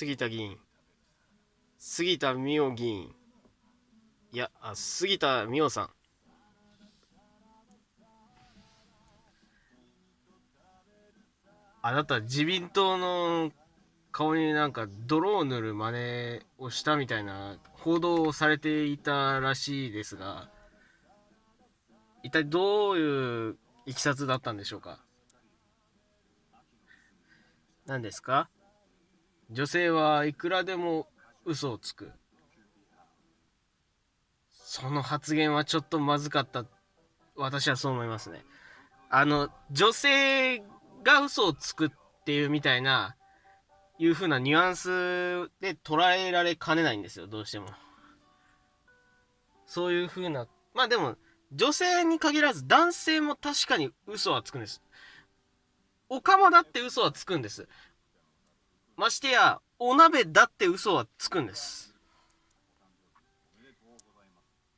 杉田議員。杉田水脈議員。いや、あ、杉田水脈さん。あなた、自民党の顔になんか泥を塗る真似をしたみたいな報道をされていたらしいですが、一体どういういきさつだったんでしょうか？何ですか？女性はいくらでも嘘をつく。その発言はちょっとまずかった。私はそう思いますね。あの、女性が嘘をつくっていうみたいな、いう風なニュアンスで捉えられかねないんですよ、どうしても。そういう風な、まあでも、女性に限らず男性も確かに嘘はつくんです。おかまだって嘘はつくんです。ましてや、お鍋だって嘘はつくんです。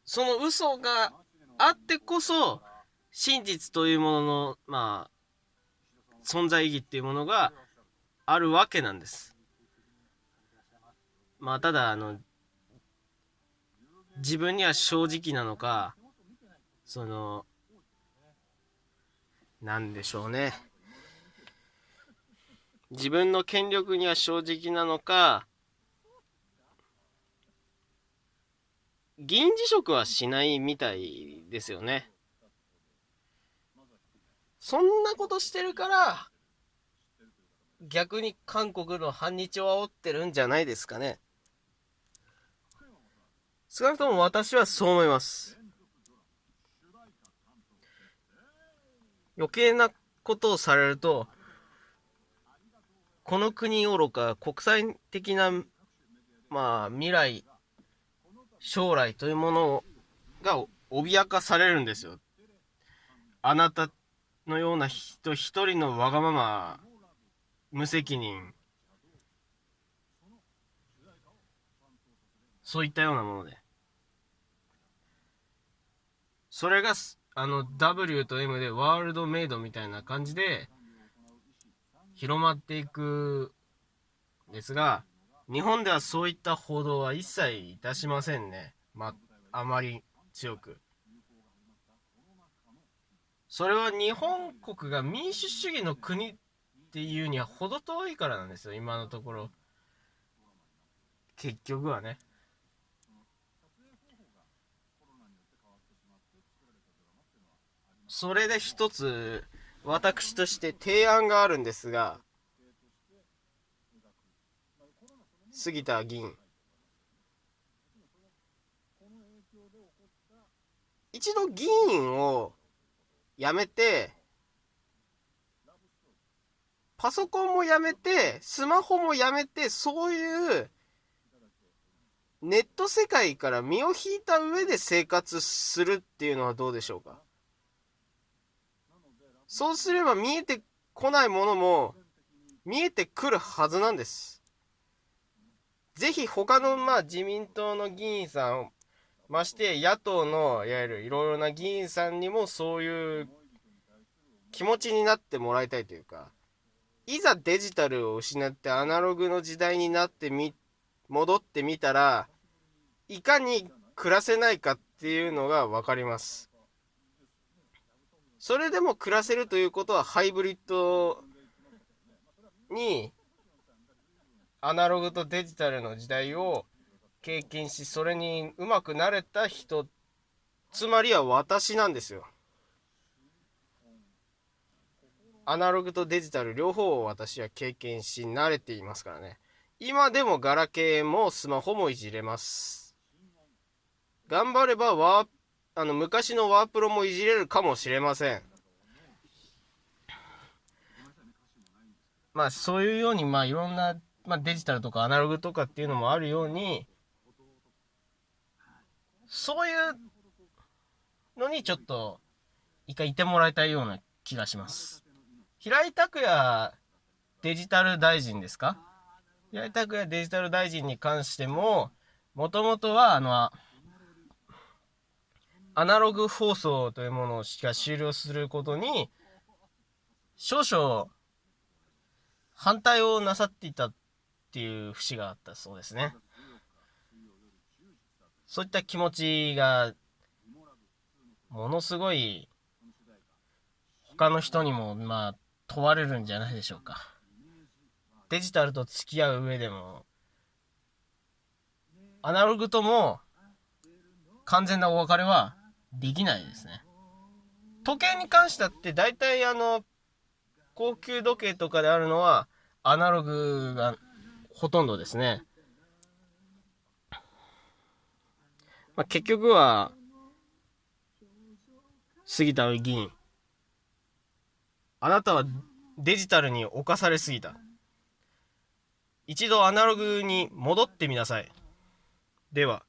その嘘があってこそ、真実というものの、まあ、存在意義っていうものがあるわけなんです。まあ、ただ、あの、自分には正直なのか、その、なんでしょうね。自分の権力には正直なのか、議員辞職はしないみたいですよね。そんなことしてるから、逆に韓国の反日を煽ってるんじゃないですかね。少なくとも私はそう思います。余計なことをされると、この国愚か国際的な、まあ、未来、将来というものが脅かされるんですよ。あなたのような人一人のわがまま、無責任、そういったようなもので。それが、あの、W と M でワールドメイドみたいな感じで、広まっていくですが、日本ではそういった報道は一切いたしませんね。まあ、まり強く。それは日本国が民主主義の国っていうには程遠いからなんですよ、今のところ。結局はね。それで一つ、私として提案があるんですが、杉田議員。一度議員を辞めて、パソコンもやめて、スマホもやめて、そういうネット世界から身を引いた上で生活するっていうのはどうでしょうか？そうすれば見えてこないものも見えてくるはずなんです。ぜひ他のまあ自民党の議員さん、まして野党のいわゆるいろいろな議員さんにもそういう気持ちになってもらいたいというか、いざデジタルを失ってアナログの時代になってみ、戻ってみたら、いかに暮らせないかっていうのが分かります。それでも暮らせるということはハイブリッドにアナログとデジタルの時代を経験しそれにうまくなれた人つまりは私なんですよ。アナログとデジタル両方を私は経験し慣れていますからね。今でもガラケーもスマホもいじれます。頑張ればワーあの、昔のワープロもいじれるかもしれません。まあ、そういうように、まあ、いろんな、まあ、デジタルとかアナログとかっていうのもあるように、そういうのにちょっと、一回いてもらいたいような気がします。平井拓也デジタル大臣ですか？平井拓也デジタル大臣に関しても、もともとは、あの、アナログ放送というものをしか終了することに、少々反対をなさっていたっていう節があったそうですね。そういった気持ちがものすごい他の人にもまあ問われるんじゃないでしょうか。デジタルと付き合う上でもアナログとも完全なお別れはできないですね。時計に関してだって大体あの高級時計とかであるのはアナログがほとんどですね。まあ、結局は杉田議員あなたはデジタルに侵されすぎた。一度アナログに戻ってみなさい。では